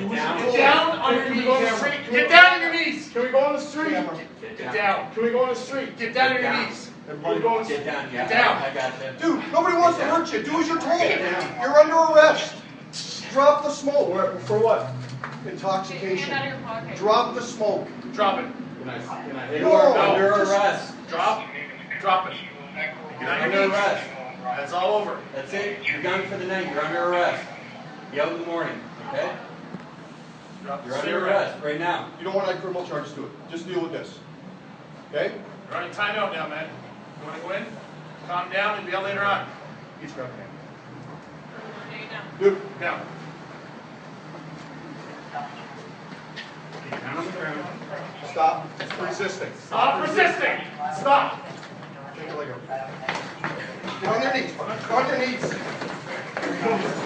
Get down. Get down on your Can we go on the knees. street? Can we Get go- down on your knees. Can we go on the street? Get down. Can we go on the street? Get down on your knees. Everybody go on Get down. Get down. I got you. Dude, nobody wants to hurt you. Do as you're told. You're under arrest. Drop the smoke. For for what? Intoxication. Hand out of your pocket. Drop the smoke. Drop it. Can I, can I hit No, you? You're under arrest. Drop. Drop it. You're on under arrest. That's all over. That's it. You're done for the night. You're under arrest. Yell in the morning, okay? Drop the You're under arrest right now. You don't want to add criminal charges to it. Just deal with this. Okay? You're on timeout now, man. You wanna go in? Calm down and yell later on. He's grabbing him. There you. Dude, Now. Down on stop resisting. Stop resisting. Stop. Take your leg up. Get on your knees. Get on your knees.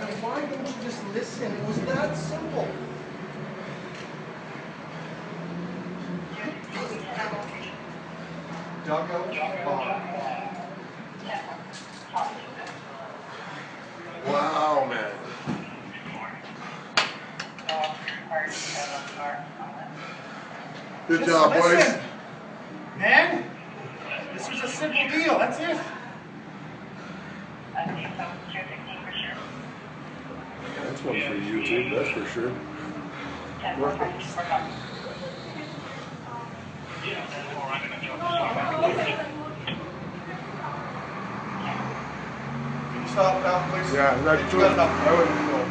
Now, why don't you just listen? It was that simple. Dugout Bond. Wow, man. Good Just job, boys. listen. Man, this was a simple deal. That's it. That's one for YouTube, that's for sure. Can you stop now, please? Yeah, that You got enough. I wouldn't know.